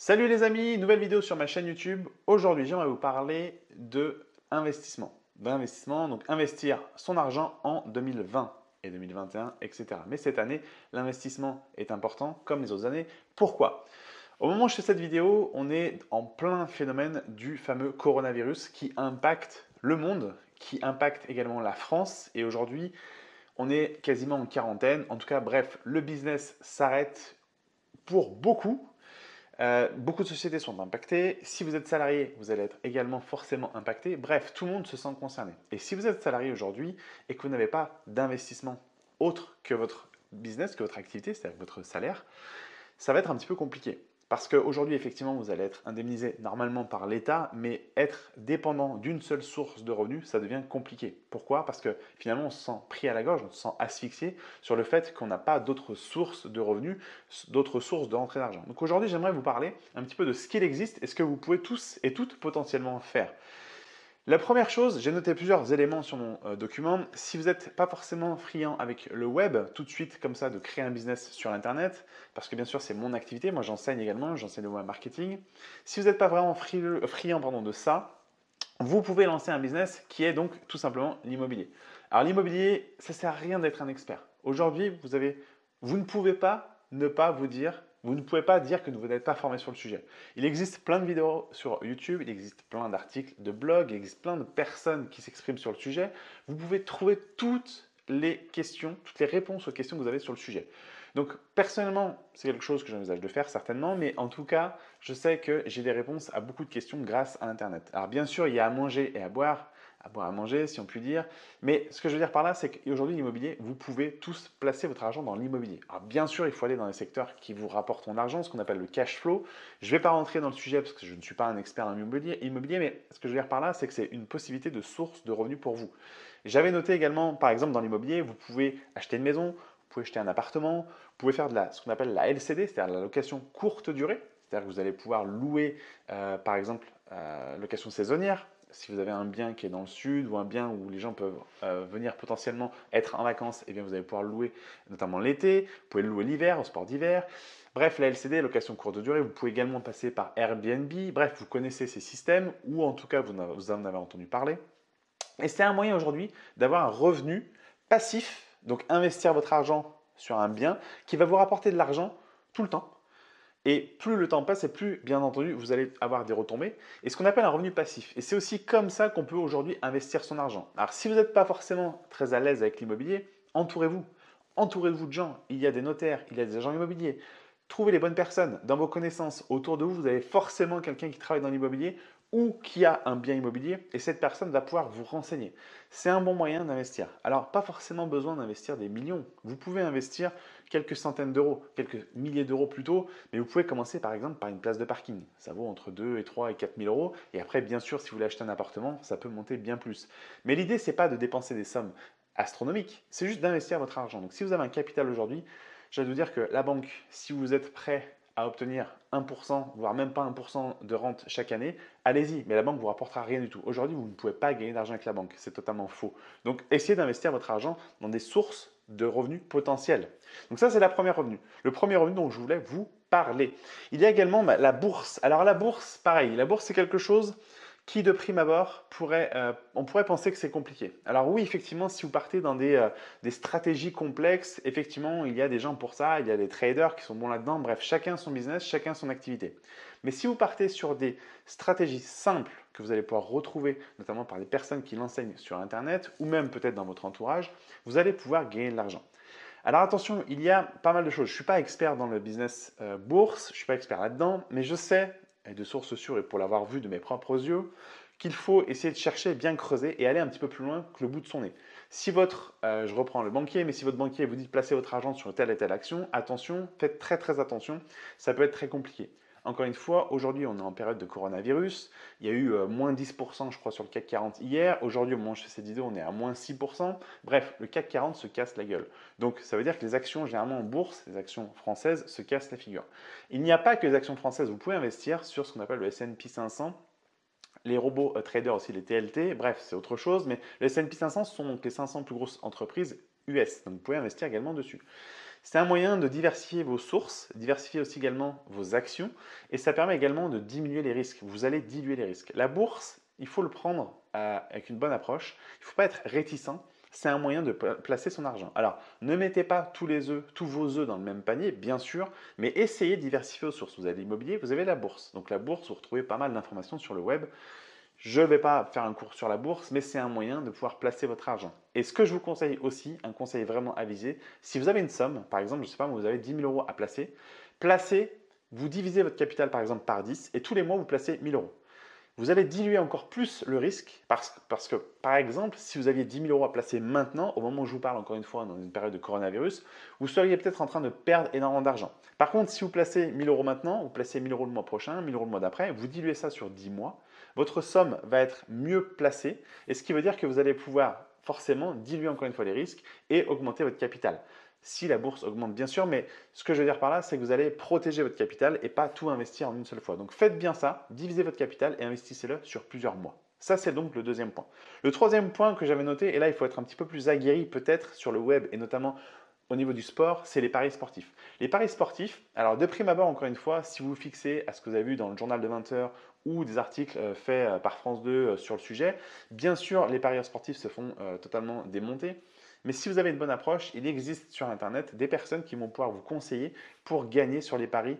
Salut les amis, nouvelle vidéo sur ma chaîne YouTube. Aujourd'hui, j'aimerais vous parler de investissement. D'investissement, donc investir son argent en 2020 et 2021, etc. Mais cette année, l'investissement est important comme les autres années. Pourquoi? Au moment où je fais cette vidéo, on est en plein phénomène du fameux coronavirus qui impacte le monde, qui impacte également la France. Et aujourd'hui, on est quasiment en quarantaine. En tout cas, bref, le business s'arrête pour beaucoup euh, beaucoup de sociétés sont impactées. Si vous êtes salarié, vous allez être également forcément impacté. Bref, tout le monde se sent concerné. Et si vous êtes salarié aujourd'hui et que vous n'avez pas d'investissement autre que votre business, que votre activité, c'est-à-dire votre salaire, ça va être un petit peu compliqué. Parce qu'aujourd'hui, effectivement, vous allez être indemnisé normalement par l'État, mais être dépendant d'une seule source de revenus, ça devient compliqué. Pourquoi? Parce que finalement, on se sent pris à la gorge, on se sent asphyxié sur le fait qu'on n'a pas d'autres sources de revenus, d'autres sources de rentrée d'argent. Donc aujourd'hui, j'aimerais vous parler un petit peu de ce qu'il existe et ce que vous pouvez tous et toutes potentiellement faire. La première chose, j'ai noté plusieurs éléments sur mon euh, document. Si vous n'êtes pas forcément friand avec le web, tout de suite comme ça de créer un business sur Internet, parce que bien sûr c'est mon activité, moi j'enseigne également, j'enseigne le web marketing. Si vous n'êtes pas vraiment friand pardon, de ça, vous pouvez lancer un business qui est donc tout simplement l'immobilier. Alors l'immobilier, ça ne sert à rien d'être un expert. Aujourd'hui, vous, vous ne pouvez pas ne pas vous dire vous ne pouvez pas dire que vous n'êtes pas formé sur le sujet. Il existe plein de vidéos sur YouTube, il existe plein d'articles de blog, il existe plein de personnes qui s'expriment sur le sujet. Vous pouvez trouver toutes les questions, toutes les réponses aux questions que vous avez sur le sujet. Donc personnellement, c'est quelque chose que j'envisage de faire certainement, mais en tout cas, je sais que j'ai des réponses à beaucoup de questions grâce à Internet. Alors bien sûr, il y a à manger et à boire, à boire à manger, si on peut dire. Mais ce que je veux dire par là, c'est qu'aujourd'hui, l'immobilier, vous pouvez tous placer votre argent dans l'immobilier. Alors bien sûr, il faut aller dans les secteurs qui vous rapportent mon argent, ce qu'on appelle le cash flow. Je ne vais pas rentrer dans le sujet parce que je ne suis pas un expert en immobilier, immobilier mais ce que je veux dire par là, c'est que c'est une possibilité de source de revenus pour vous. J'avais noté également, par exemple, dans l'immobilier, vous pouvez acheter une maison, vous pouvez acheter un appartement, vous pouvez faire ce qu'on appelle la LCD, c'est-à-dire la location courte durée, c'est-à-dire que vous allez pouvoir louer, euh, par exemple, euh, location saisonnière, si vous avez un bien qui est dans le sud ou un bien où les gens peuvent euh, venir potentiellement être en vacances, eh vous allez pouvoir louer notamment l'été, vous pouvez le louer l'hiver, au sport d'hiver. Bref, la LCD, location courte durée, vous pouvez également passer par Airbnb. Bref, vous connaissez ces systèmes ou en tout cas vous en avez entendu parler. Et c'est un moyen aujourd'hui d'avoir un revenu passif, donc investir votre argent sur un bien qui va vous rapporter de l'argent tout le temps et plus le temps passe et plus, bien entendu, vous allez avoir des retombées. Et ce qu'on appelle un revenu passif. Et c'est aussi comme ça qu'on peut aujourd'hui investir son argent. Alors si vous n'êtes pas forcément très à l'aise avec l'immobilier, entourez-vous. Entourez-vous de gens. Il y a des notaires, il y a des agents immobiliers. Trouvez les bonnes personnes. Dans vos connaissances, autour de vous, vous avez forcément quelqu'un qui travaille dans l'immobilier ou qui a un bien immobilier et cette personne va pouvoir vous renseigner. C'est un bon moyen d'investir. Alors, pas forcément besoin d'investir des millions. Vous pouvez investir quelques centaines d'euros, quelques milliers d'euros plutôt, mais vous pouvez commencer par exemple par une place de parking. Ça vaut entre 2 et 3 et 4 000 euros. Et après, bien sûr, si vous voulez acheter un appartement, ça peut monter bien plus. Mais l'idée, c'est pas de dépenser des sommes astronomiques, c'est juste d'investir votre argent. Donc, si vous avez un capital aujourd'hui, je vais vous dire que la banque, si vous êtes prêt obtenir 1%, voire même pas 1% de rente chaque année, allez-y, mais la banque vous rapportera rien du tout. Aujourd'hui, vous ne pouvez pas gagner d'argent avec la banque, c'est totalement faux. Donc, essayez d'investir votre argent dans des sources de revenus potentiels. Donc ça, c'est la première revenu. Le premier revenu dont je voulais vous parler. Il y a également bah, la bourse. Alors la bourse, pareil, la bourse, c'est quelque chose qui de prime abord, pourrait, euh, on pourrait penser que c'est compliqué. Alors oui, effectivement, si vous partez dans des, euh, des, stratégies complexes, effectivement, il y a des gens pour ça, il y a des traders qui sont bons là-dedans, bref, chacun son business, chacun son activité. Mais si vous partez sur des stratégies simples que vous allez pouvoir retrouver, notamment par les personnes qui l'enseignent sur Internet, ou même peut-être dans votre entourage, vous allez pouvoir gagner de l'argent. Alors attention, il y a pas mal de choses. Je ne suis pas expert dans le business euh, bourse, je ne suis pas expert là-dedans, mais je sais et de sources sûres et pour l'avoir vu de mes propres yeux, qu'il faut essayer de chercher, bien creuser et aller un petit peu plus loin que le bout de son nez. Si votre, euh, je reprends le banquier, mais si votre banquier vous dit de placer votre argent sur telle et telle action, attention, faites très très attention, ça peut être très compliqué. Encore une fois, aujourd'hui, on est en période de coronavirus. Il y a eu euh, moins 10%, je crois, sur le CAC 40 hier. Aujourd'hui, au moment où je fais cette vidéo, on est à moins 6%. Bref, le CAC 40 se casse la gueule. Donc, ça veut dire que les actions, généralement en bourse, les actions françaises, se cassent la figure. Il n'y a pas que les actions françaises. Vous pouvez investir sur ce qu'on appelle le S&P 500 les robots euh, traders aussi, les TLT, bref, c'est autre chose, mais le S&P 500 sont donc les 500 plus grosses entreprises US, donc vous pouvez investir également dessus. C'est un moyen de diversifier vos sources, diversifier aussi également vos actions et ça permet également de diminuer les risques. Vous allez diluer les risques. La bourse, il faut le prendre avec une bonne approche. Il ne faut pas être réticent. C'est un moyen de placer son argent. Alors, ne mettez pas tous les œufs, tous vos œufs dans le même panier, bien sûr, mais essayez de diversifier vos sources. Vous avez l'immobilier, vous avez la bourse. Donc la bourse, vous retrouvez pas mal d'informations sur le web. Je ne vais pas faire un cours sur la bourse, mais c'est un moyen de pouvoir placer votre argent. Et ce que je vous conseille aussi, un conseil vraiment avisé, si vous avez une somme, par exemple, je ne sais pas, vous avez 10 000 euros à placer, placez, vous divisez votre capital par exemple par 10 et tous les mois vous placez 1000 euros vous allez diluer encore plus le risque parce, parce, que, par exemple, si vous aviez 10 000 euros à placer maintenant, au moment où je vous parle encore une fois dans une période de coronavirus, vous seriez peut-être en train de perdre énormément d'argent. Par contre, si vous placez 1000 euros maintenant, vous placez 1000 euros le mois prochain, 1000 euros le mois d'après, vous diluez ça sur 10 mois, votre somme va être mieux placée et ce qui veut dire que vous allez pouvoir forcément diluer encore une fois les risques et augmenter votre capital si la bourse augmente bien sûr, mais ce que je veux dire par là, c'est que vous allez protéger votre capital et pas tout investir en une seule fois. Donc faites bien ça, divisez votre capital et investissez-le sur plusieurs mois. Ça, c'est donc le deuxième point. Le troisième point que j'avais noté, et là, il faut être un petit peu plus aguerri peut-être sur le web et notamment au niveau du sport, c'est les paris sportifs. Les paris sportifs, alors de prime abord, encore une fois, si vous vous fixez à ce que vous avez vu dans le journal de 20 heures ou des articles euh, faits euh, par France 2 euh, sur le sujet, bien sûr, les paris sportifs se font totalement démonter. Mais si vous avez une bonne approche, il existe sur Internet des personnes qui vont pouvoir vous conseiller pour gagner sur les paris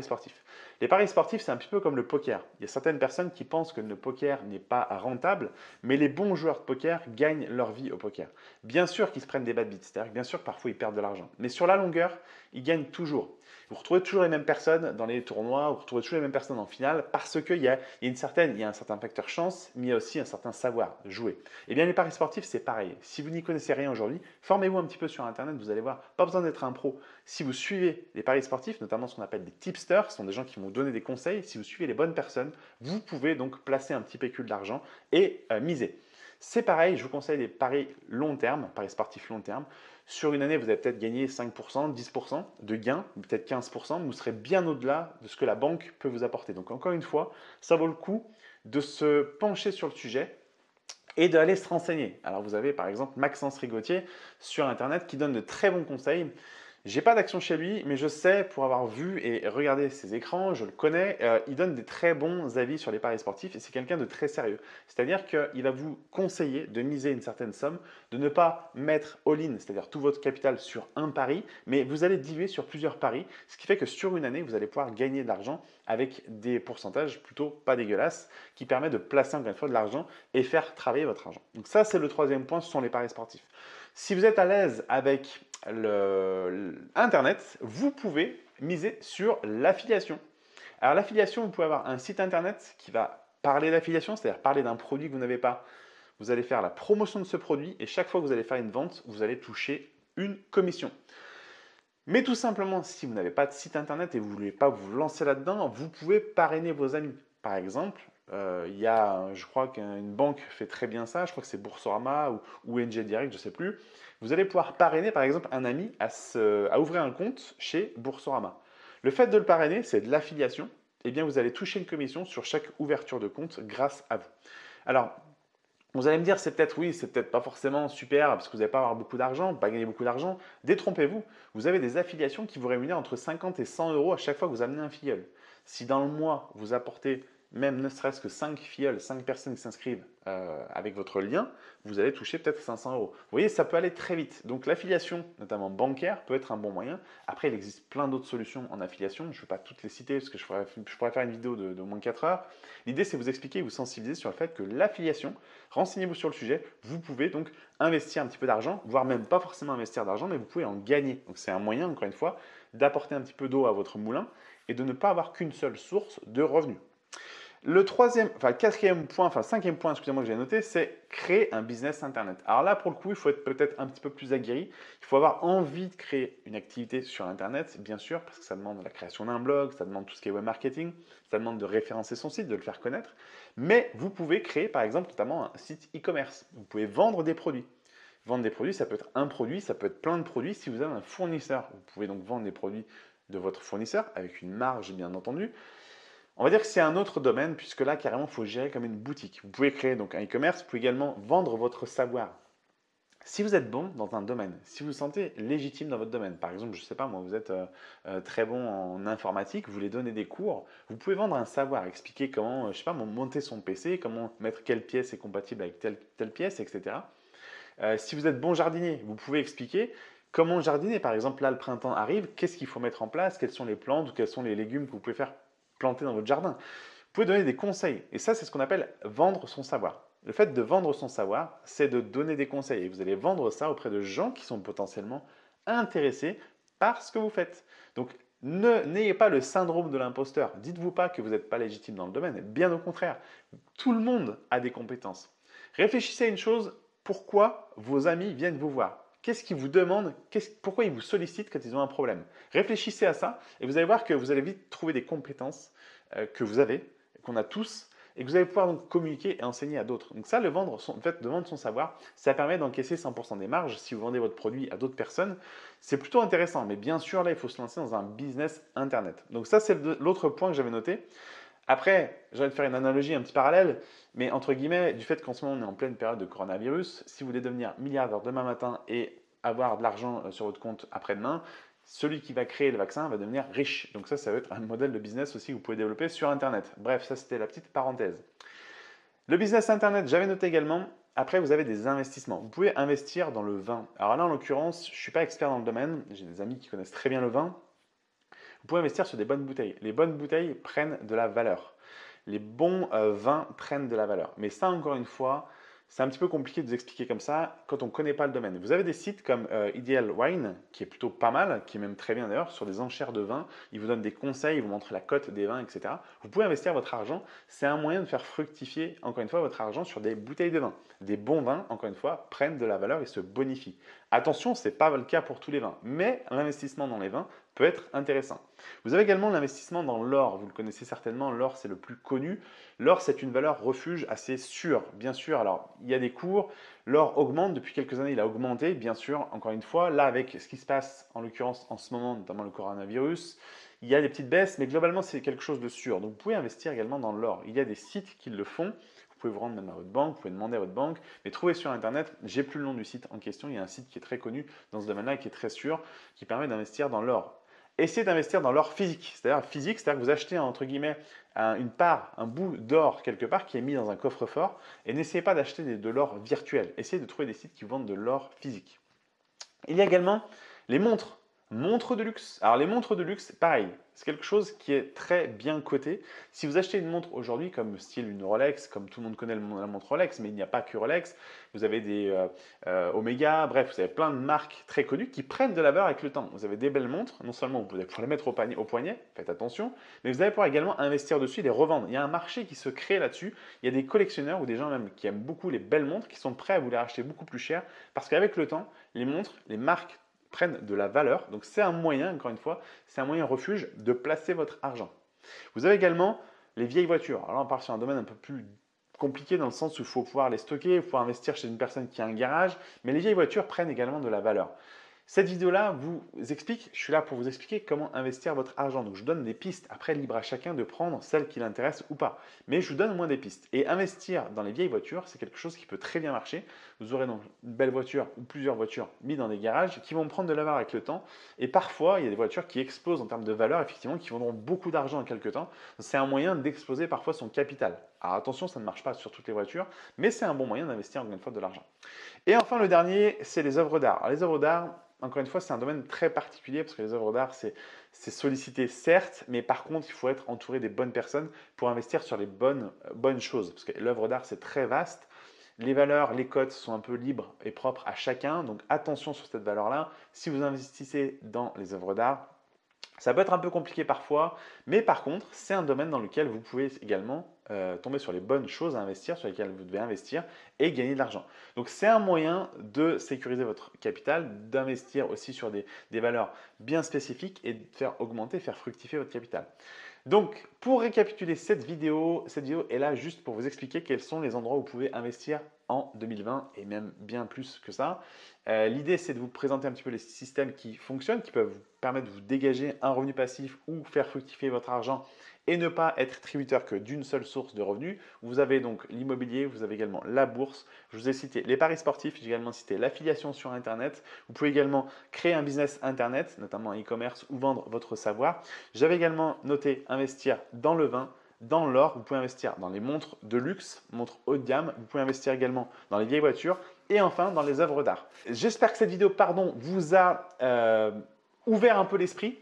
sportifs. Les paris sportifs, c'est un petit peu comme le poker. Il y a certaines personnes qui pensent que le poker n'est pas rentable, mais les bons joueurs de poker gagnent leur vie au poker. Bien sûr qu'ils se prennent des bad beats, c'est-à-dire bien sûr parfois ils perdent de l'argent, mais sur la longueur, ils gagnent toujours. Vous retrouvez toujours les mêmes personnes dans les tournois, vous retrouvez toujours les mêmes personnes en finale parce qu'il y, a, une certaine, il y a un certain facteur chance, mais il y a aussi un certain savoir jouer. Et eh bien les paris sportifs, c'est pareil. Si vous n'y connaissez rien aujourd'hui, formez-vous un petit peu sur Internet, vous allez voir, pas besoin d'être un pro. Si vous suivez les paris sportifs, notamment ce qu'on appelle des tipsters, ce sont des gens qui vont donner des conseils, si vous suivez les bonnes personnes, vous pouvez donc placer un petit pécule d'argent et euh, miser. C'est pareil, je vous conseille les paris long terme, paris sportifs long terme. Sur une année, vous allez peut-être gagner 5%, 10% de gains, peut-être 15%, mais vous serez bien au-delà de ce que la banque peut vous apporter. Donc encore une fois, ça vaut le coup de se pencher sur le sujet et d'aller se renseigner. Alors vous avez par exemple Maxence Rigotier sur Internet qui donne de très bons conseils j'ai pas d'action chez lui, mais je sais, pour avoir vu et regardé ses écrans, je le connais, euh, il donne des très bons avis sur les paris sportifs et c'est quelqu'un de très sérieux. C'est-à-dire qu'il va vous conseiller de miser une certaine somme, de ne pas mettre all-in, c'est-à-dire tout votre capital sur un pari, mais vous allez diluer sur plusieurs paris, ce qui fait que sur une année, vous allez pouvoir gagner de l'argent avec des pourcentages plutôt pas dégueulasses qui permettent de placer encore une fois de l'argent et faire travailler votre argent. Donc ça, c'est le troisième point, ce sont les paris sportifs. Si vous êtes à l'aise avec le, Internet, vous pouvez miser sur l'affiliation. Alors l'affiliation, vous pouvez avoir un site Internet qui va parler d'affiliation, c'est-à-dire parler d'un produit que vous n'avez pas. Vous allez faire la promotion de ce produit et chaque fois que vous allez faire une vente, vous allez toucher une commission. Mais tout simplement, si vous n'avez pas de site Internet et vous ne voulez pas vous lancer là-dedans, vous pouvez parrainer vos amis. Par exemple, euh, il y a, je crois qu'une banque fait très bien ça, je crois que c'est Boursorama ou, ou Direct, je ne sais plus. Vous allez pouvoir parrainer par exemple un ami à, à ouvrir un compte chez Boursorama. Le fait de le parrainer, c'est de l'affiliation. Eh bien, vous allez toucher une commission sur chaque ouverture de compte grâce à vous. Alors, vous allez me dire, c'est peut-être oui, c'est peut-être pas forcément super parce que vous n'allez pas avoir beaucoup d'argent, pas gagner beaucoup d'argent. Détrompez-vous, vous avez des affiliations qui vous rémunèrent entre 50 et 100 euros à chaque fois que vous amenez un filleul. Si dans le mois, vous apportez même ne serait-ce que 5 filleuls, 5 personnes qui s'inscrivent euh, avec votre lien, vous allez toucher peut-être 500 euros. Vous voyez, ça peut aller très vite. Donc l'affiliation, notamment bancaire, peut être un bon moyen. Après, il existe plein d'autres solutions en affiliation. Je ne vais pas toutes les citer parce que je pourrais, faire une vidéo de, de moins de 4 heures. L'idée, c'est vous expliquer, vous sensibiliser sur le fait que l'affiliation, renseignez-vous sur le sujet, vous pouvez donc investir un petit peu d'argent, voire même pas forcément investir d'argent, mais vous pouvez en gagner. Donc c'est un moyen, encore une fois, d'apporter un petit peu d'eau à votre moulin et de ne pas avoir qu'une seule source de revenus. Le troisième, enfin quatrième point, enfin cinquième point, excusez-moi que j'ai noté, c'est créer un business internet. Alors là, pour le coup, il faut être peut-être un petit peu plus aguerri. Il faut avoir envie de créer une activité sur internet, bien sûr, parce que ça demande la création d'un blog, ça demande tout ce qui est web marketing, ça demande de référencer son site, de le faire connaître. Mais vous pouvez créer, par exemple, notamment un site e-commerce. Vous pouvez vendre des produits. Vendre des produits, ça peut être un produit, ça peut être plein de produits. Si vous avez un fournisseur, vous pouvez donc vendre des produits de votre fournisseur avec une marge, bien entendu. On va dire que c'est un autre domaine puisque là, carrément, il faut gérer comme une boutique. Vous pouvez créer donc un e-commerce, vous pouvez également vendre votre savoir. Si vous êtes bon dans un domaine, si vous vous sentez légitime dans votre domaine, par exemple, je ne sais pas, moi, vous êtes euh, euh, très bon en informatique, vous voulez donner des cours, vous pouvez vendre un savoir, expliquer comment, je sais pas, monter son PC, comment mettre quelle pièce est compatible avec telle, telle pièce, etc. si vous êtes bon jardinier, vous pouvez expliquer comment jardiner. Par exemple, là, le printemps arrive, qu'est-ce qu'il faut mettre en place, quelles sont les plantes ou quels sont les légumes que vous pouvez faire planter dans votre jardin. Vous pouvez donner des conseils. Et ça, c'est ce qu'on appelle vendre son savoir. Le fait de vendre son savoir, c'est de donner des conseils. Et vous allez vendre ça auprès de gens qui sont potentiellement intéressés par ce que vous faites. Donc, n'ayez pas le syndrome de l'imposteur. Dites-vous pas que vous n'êtes pas légitime dans le domaine. Bien au contraire, tout le monde a des compétences. Réfléchissez à une chose, pourquoi vos amis viennent vous voir? Qu'est-ce qu'ils vous demandent? Pourquoi ils vous sollicitent quand ils ont un problème? Réfléchissez à ça et vous allez voir que vous allez vite trouver des compétences euh, que vous avez, qu'on a tous, et que vous allez pouvoir donc communiquer et enseigner à d'autres. Donc ça, le, vendre, fait de vendre son savoir, ça permet d'encaisser 100% des marges si vous vendez votre produit à d'autres personnes. C'est plutôt intéressant, mais bien sûr, là, il faut se lancer dans un business Internet. Donc ça, c'est l'autre point que j'avais noté. Après, j'allais faire une analogie un petit parallèle, mais entre guillemets, du fait qu'en ce moment on est en pleine période de coronavirus, si vous voulez devenir milliardaire demain matin et avoir de l'argent euh, sur votre compte après-demain, celui qui va créer le vaccin va devenir riche. Donc ça, ça va être un modèle de business aussi que vous pouvez développer sur Internet. Bref, ça c'était la petite parenthèse. Le business Internet, j'avais noté également, après vous avez des investissements. Vous pouvez investir dans le vin. Alors là, en l'occurrence, je ne suis pas expert dans le domaine, j'ai des amis qui connaissent très bien le vin. Vous pouvez investir sur des bonnes bouteilles. Les bonnes bouteilles prennent de la valeur. Les bons euh, vins prennent de la valeur. Mais ça, encore une fois, c'est un petit peu compliqué de vous expliquer comme ça quand on ne connaît pas le domaine. Vous avez des sites comme euh, Ideal Wine, qui est plutôt pas mal, qui est même très bien d'ailleurs, sur des enchères de vin. Ils vous donnent des conseils, ils vous montrent la cote des vins, etc. Vous pouvez investir votre argent. C'est un moyen de faire fructifier, encore une fois, votre argent sur des bouteilles de vin. Des bons vins, encore une fois, prennent de la valeur et se bonifient. Attention, ce n'est pas le cas pour tous les vins, mais l'investissement dans les vins peut être intéressant. Vous avez également l'investissement dans l'or. Vous le connaissez certainement, l'or c'est le plus connu. L'or c'est une valeur refuge assez sûre, bien sûr. Alors il y a des cours, l'or augmente depuis quelques années, il a augmenté, bien sûr, encore une fois. Là avec ce qui se passe en l'occurrence en ce moment, notamment le coronavirus, il y a des petites baisses, mais globalement c'est quelque chose de sûr. Donc vous pouvez investir également dans l'or. Il y a des sites qui le font. Vous pouvez vous rendre même à votre banque, vous pouvez demander à votre banque, mais trouvez sur Internet, j'ai plus le nom du site en question, il y a un site qui est très connu dans ce domaine-là et qui est très sûr, qui permet d'investir dans l'or essayez d'investir dans l'or physique. C'est-à-dire physique, c'est-à-dire que vous achetez entre guillemets une part, un bout d'or quelque part qui est mis dans un coffre-fort et n'essayez pas d'acheter de l'or virtuel. Essayez de trouver des sites qui vendent de l'or physique. Il y a également les montres. Montres de luxe. Alors les montres de luxe, pareil, c'est quelque chose qui est très bien coté. Si vous achetez une montre aujourd'hui comme style une Rolex, comme tout le monde connaît la montre Rolex, mais il n'y a pas que Rolex, vous avez des euh, euh, Omega, bref, vous avez plein de marques très connues qui prennent de la valeur avec le temps. Vous avez des belles montres, non seulement vous pouvez pouvoir les mettre au, panier, au poignet, faites attention, mais vous allez pouvoir également investir dessus et les revendre. Il y a un marché qui se crée là-dessus. Il y a des collectionneurs ou des gens même qui aiment beaucoup les belles montres qui sont prêts à vous les racheter beaucoup plus cher parce qu'avec le temps, les montres, les marques prennent de la valeur. Donc c'est un moyen, encore une fois, c'est un moyen refuge de placer votre argent. Vous avez également les vieilles voitures. Alors on part sur un domaine un peu plus compliqué dans le sens où il faut pouvoir les stocker, il faut investir chez une personne qui a un garage, mais les vieilles voitures prennent également de la valeur. Cette vidéo-là vous explique, je suis là pour vous expliquer comment investir votre argent. Donc je donne des pistes, après libre à chacun de prendre celle qui l'intéresse ou pas. Mais je vous donne au moins des pistes. Et investir dans les vieilles voitures, c'est quelque chose qui peut très bien marcher. Vous aurez donc une belle voiture ou plusieurs voitures mises dans des garages qui vont prendre de la valeur avec le temps. Et parfois, il y a des voitures qui explosent en termes de valeur, effectivement, qui vendront beaucoup d'argent en quelques temps. C'est un moyen d'exploser parfois son capital. Alors attention, ça ne marche pas sur toutes les voitures, mais c'est un bon moyen d'investir encore une fois de l'argent. Et enfin, le dernier, c'est les œuvres d'art. Les œuvres d'art, encore une fois, c'est un domaine très particulier parce que les œuvres d'art, c'est sollicité certes, mais par contre, il faut être entouré des bonnes personnes pour investir sur les bonnes, bonnes choses. Parce que l'œuvre d'art, c'est très vaste. Les valeurs, les cotes sont un peu libres et propres à chacun. Donc attention sur cette valeur-là. Si vous investissez dans les œuvres d'art, ça peut être un peu compliqué parfois, mais par contre, c'est un domaine dans lequel vous pouvez également euh, tomber sur les bonnes choses à investir, sur lesquelles vous devez investir et gagner de l'argent. Donc c'est un moyen de sécuriser votre capital, d'investir aussi sur des, des, valeurs bien spécifiques et de faire augmenter, faire fructifier votre capital. Donc pour récapituler cette vidéo, cette vidéo est là juste pour vous expliquer quels sont les endroits où vous pouvez investir en 2020 et même bien plus que ça. Euh, l'idée, c'est de vous présenter un petit peu les systèmes qui fonctionnent, qui peuvent vous permettre de vous dégager un revenu passif ou faire fructifier votre argent et ne pas être tributaire que d'une seule source de revenus. Vous avez donc l'immobilier, vous avez également la bourse. Je vous ai cité les paris sportifs, j'ai également cité l'affiliation sur Internet. Vous pouvez également créer un business Internet, notamment e-commerce ou vendre votre savoir. J'avais également noté investir dans le vin, dans l'or, vous pouvez investir dans les montres de luxe, montres haut de gamme, vous pouvez investir également dans les vieilles voitures et enfin dans les œuvres d'art. J'espère que cette vidéo pardon, vous a euh, ouvert un peu l'esprit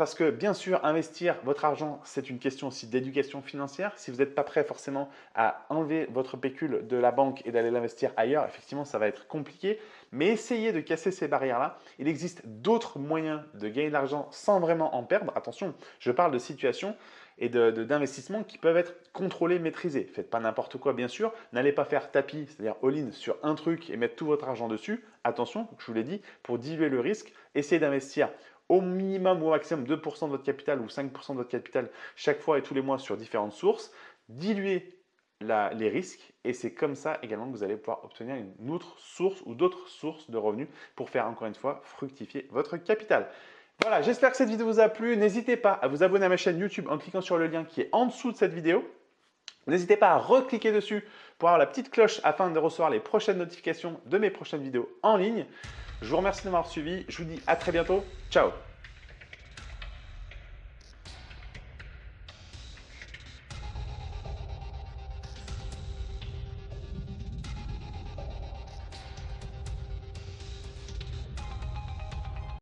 parce que bien sûr, investir votre argent, c'est une question aussi d'éducation financière. Si vous n'êtes pas prêt forcément à enlever votre pécule de la banque et d'aller l'investir ailleurs, effectivement, ça va être compliqué. Mais essayez de casser ces barrières-là. Il existe d'autres moyens de gagner de l'argent sans vraiment en perdre. Attention, je parle de situations et d'investissements qui peuvent être contrôlés, maîtrisés. Faites pas n'importe quoi, bien sûr. N'allez pas faire tapis, c'est-à-dire all-in sur un truc et mettre tout votre argent dessus. Attention, je vous l'ai dit, pour diluer le risque, essayez d'investir au minimum ou au maximum 2% de votre capital ou 5% de votre capital chaque fois et tous les mois sur différentes sources. Diluez les risques et c'est comme ça également que vous allez pouvoir obtenir une autre source ou d'autres sources de revenus pour faire encore une fois fructifier votre capital. Voilà, j'espère que cette vidéo vous a plu. N'hésitez pas à vous abonner à ma chaîne YouTube en cliquant sur le lien qui est en dessous de cette vidéo. N'hésitez pas à recliquer dessus pour avoir la petite cloche afin de recevoir les prochaines notifications de mes prochaines vidéos en ligne. Je vous remercie de m'avoir suivi. Je vous dis à très bientôt. Ciao